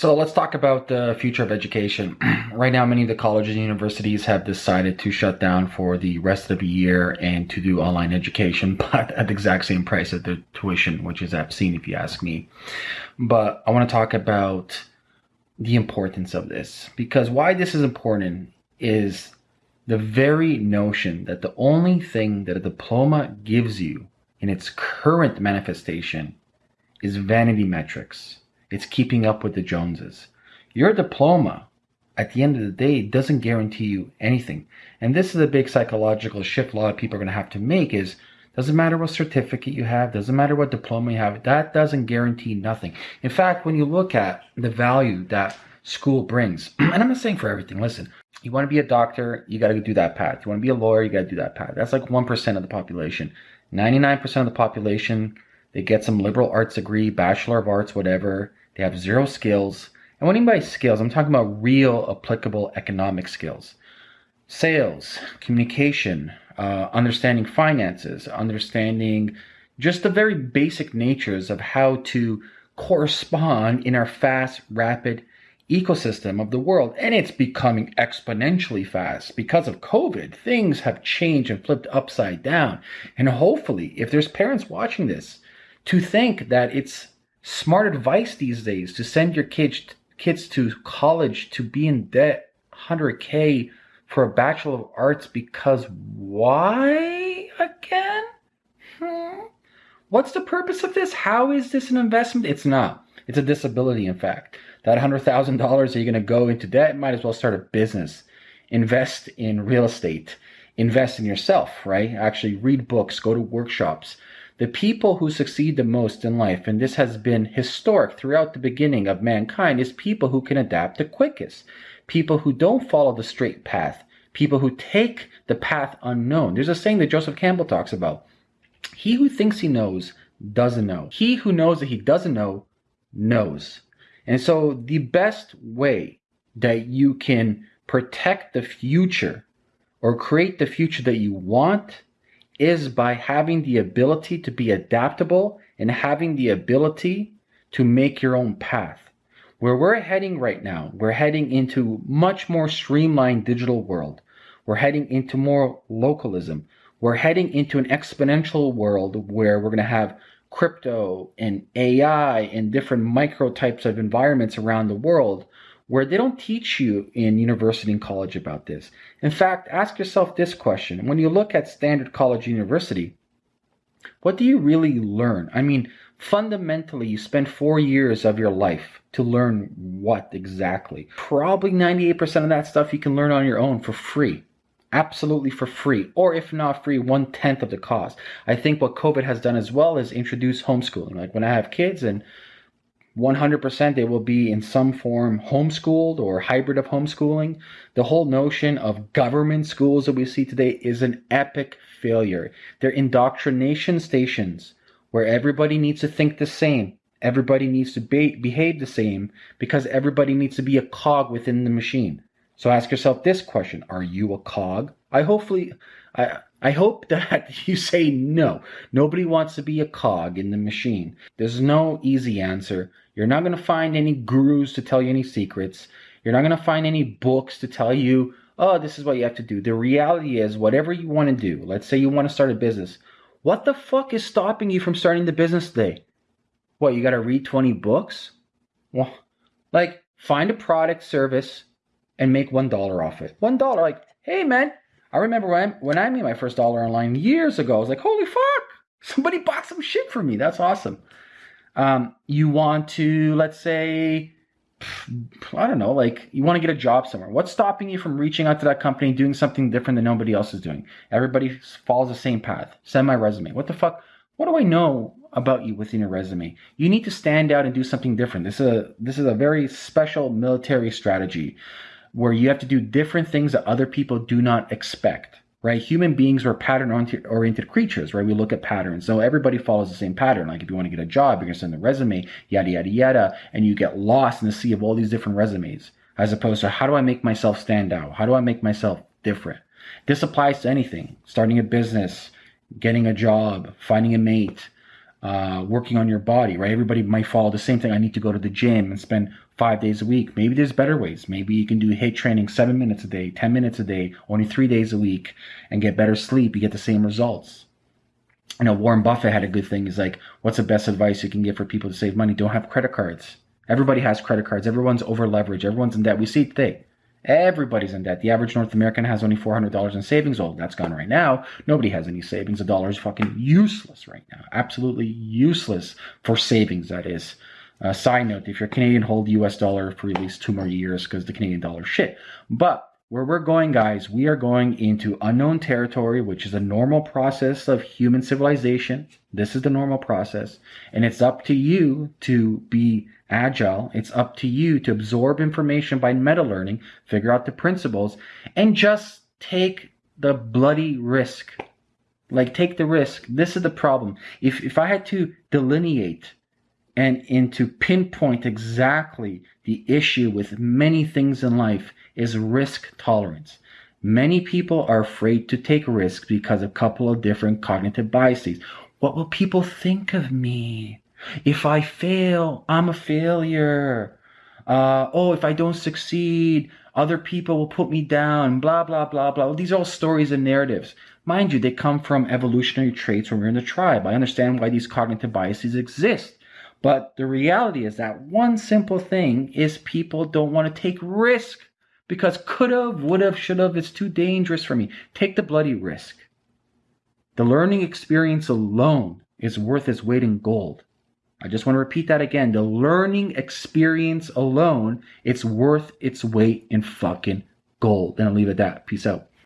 So let's talk about the future of education. right now, many of the colleges and universities have decided to shut down for the rest of the year and to do online education, but at the exact same price as the tuition, which is obscene if you ask me. But I want to talk about the importance of this because why this is important is the very notion that the only thing that a diploma gives you in its current manifestation is vanity metrics it's keeping up with the Joneses. Your diploma, at the end of the day, doesn't guarantee you anything. And this is a big psychological shift a lot of people are going to have to make is doesn't matter what certificate you have, doesn't matter what diploma you have, that doesn't guarantee nothing. In fact, when you look at the value that school brings, and I'm not saying for everything, listen, you want to be a doctor, you got to do that path. You want to be a lawyer, you got to do that path. That's like 1% of the population. 99% of the population, they get some liberal arts degree, bachelor of arts, whatever. They have zero skills. And what I mean by skills, I'm talking about real applicable economic skills. Sales, communication, uh, understanding finances, understanding just the very basic natures of how to correspond in our fast, rapid ecosystem of the world. And it's becoming exponentially fast because of COVID. Things have changed and flipped upside down. And hopefully, if there's parents watching this, to think that it's smart advice these days to send your kids kids to college to be in debt 100k for a bachelor of arts because why again? Hmm? what's the purpose of this? How is this an investment? It's not. It's a disability in fact. That $100000 that you're going to go into debt might as well start a business. Invest in real estate. Invest in yourself right? Actually read books. Go to workshops the people who succeed the most in life, and this has been historic throughout the beginning of mankind, is people who can adapt the quickest. People who don't follow the straight path. People who take the path unknown. There's a saying that Joseph Campbell talks about. He who thinks he knows doesn't know. He who knows that he doesn't know knows. And so the best way that you can protect the future or create the future that you want is by having the ability to be adaptable and having the ability to make your own path. Where we're heading right now, we're heading into much more streamlined digital world. We're heading into more localism. We're heading into an exponential world where we're going to have crypto and AI and different micro types of environments around the world where they don't teach you in university and college about this. In fact, ask yourself this question. When you look at standard college university, what do you really learn? I mean, fundamentally, you spend four years of your life to learn what exactly? Probably 98% of that stuff you can learn on your own for free. Absolutely for free, or if not free, one tenth of the cost. I think what COVID has done as well is introduce homeschooling. Like when I have kids and 100% they will be in some form homeschooled or hybrid of homeschooling. The whole notion of government schools that we see today is an epic failure. They're indoctrination stations where everybody needs to think the same. Everybody needs to be- behave the same because everybody needs to be a cog within the machine. So ask yourself this question Are you a cog? I hopefully, I, I hope that you say no. Nobody wants to be a cog in the machine. There's no easy answer. You're not going to find any gurus to tell you any secrets. You're not going to find any books to tell you, oh, this is what you have to do. The reality is, whatever you want to do, let's say you want to start a business, what the fuck is stopping you from starting the business today? What, you got to read 20 books? Well, like, find a product, service, and make $1 off it. $1, like, hey, man, I remember when, when I made my first dollar online years ago, I was like, holy fuck, somebody bought some shit for me. That's awesome. Um, you want to, let's say, I don't know, like you want to get a job somewhere. What's stopping you from reaching out to that company, doing something different than nobody else is doing? Everybody follows the same path. Send my resume. What the fuck? What do I know about you within your resume? You need to stand out and do something different. This is a this is a very special military strategy where you have to do different things that other people do not expect right? Human beings are pattern oriented creatures, right? We look at patterns. So everybody follows the same pattern. Like if you want to get a job, you're going to send a resume, yada, yada, yada, and you get lost in the sea of all these different resumes, as opposed to how do I make myself stand out? How do I make myself different? This applies to anything starting a business, getting a job, finding a mate, uh, working on your body, right? Everybody might follow the same thing. I need to go to the gym and spend five days a week. Maybe there's better ways. Maybe you can do HIIT training seven minutes a day, 10 minutes a day, only three days a week, and get better sleep. You get the same results. You know, Warren Buffett had a good thing. He's like, what's the best advice you can give for people to save money? Don't have credit cards. Everybody has credit cards. Everyone's over leveraged. Everyone's in debt. We see it today. Everybody's in debt. The average North American has only $400 in savings. Oh, that's gone right now. Nobody has any savings. A dollar is fucking useless right now. Absolutely useless for savings, that is. Uh, side note, if you're Canadian, hold US dollar for at least two more years because the Canadian dollar shit. But where we're going, guys, we are going into unknown territory, which is a normal process of human civilization. This is the normal process. And it's up to you to be agile. It's up to you to absorb information by meta learning, figure out the principles, and just take the bloody risk. Like, take the risk. This is the problem. If, if I had to delineate and, and to pinpoint exactly the issue with many things in life, is risk tolerance. Many people are afraid to take risks because of a couple of different cognitive biases. What will people think of me? If I fail, I'm a failure. Uh, oh, if I don't succeed, other people will put me down, blah, blah, blah, blah. These are all stories and narratives. Mind you, they come from evolutionary traits when we're in the tribe. I understand why these cognitive biases exist. But the reality is that one simple thing is people don't want to take risk because could have, would have, should have, it's too dangerous for me. Take the bloody risk. The learning experience alone is worth its weight in gold. I just want to repeat that again. The learning experience alone, it's worth its weight in fucking gold. And I'll leave it at that. Peace out.